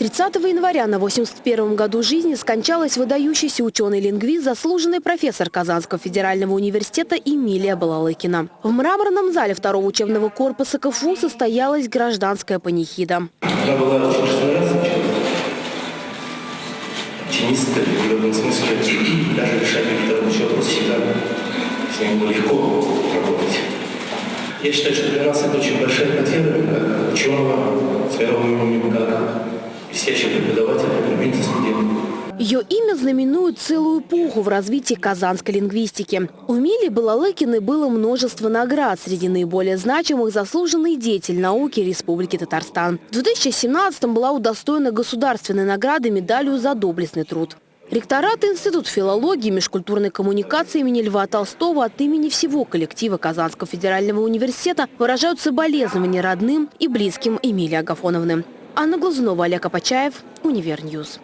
30 января на 81 году жизни скончалась выдающийся ученый-лингвист, заслуженный профессор Казанского федерального университета Эмилия Балалыкина. В мраморном зале второго учебного корпуса КФУ состоялась гражданская панихида. Она была. Оптимистка в определенном смысле. Даже решать какие-то вопросы всегда с ним было легко работать. Я считаю, что для нас это очень большая потеря, ученого, с мировым именем, как блестящий преподаватель, как любимца студентов. Ее имя знаменует целую эпоху в развитии казанской лингвистики. У Мили Балалыкиной было множество наград. Среди наиболее значимых – заслуженный деятель науки Республики Татарстан. В 2017-м была удостоена государственной награды медалью за доблестный труд. Ректорат Институт филологии и межкультурной коммуникации имени Льва Толстого от имени всего коллектива Казанского федерального университета выражают соболезнования родным и близким Эмилии Агафоновны. Анна Глазунова, Олег Апачаев, Универньюз.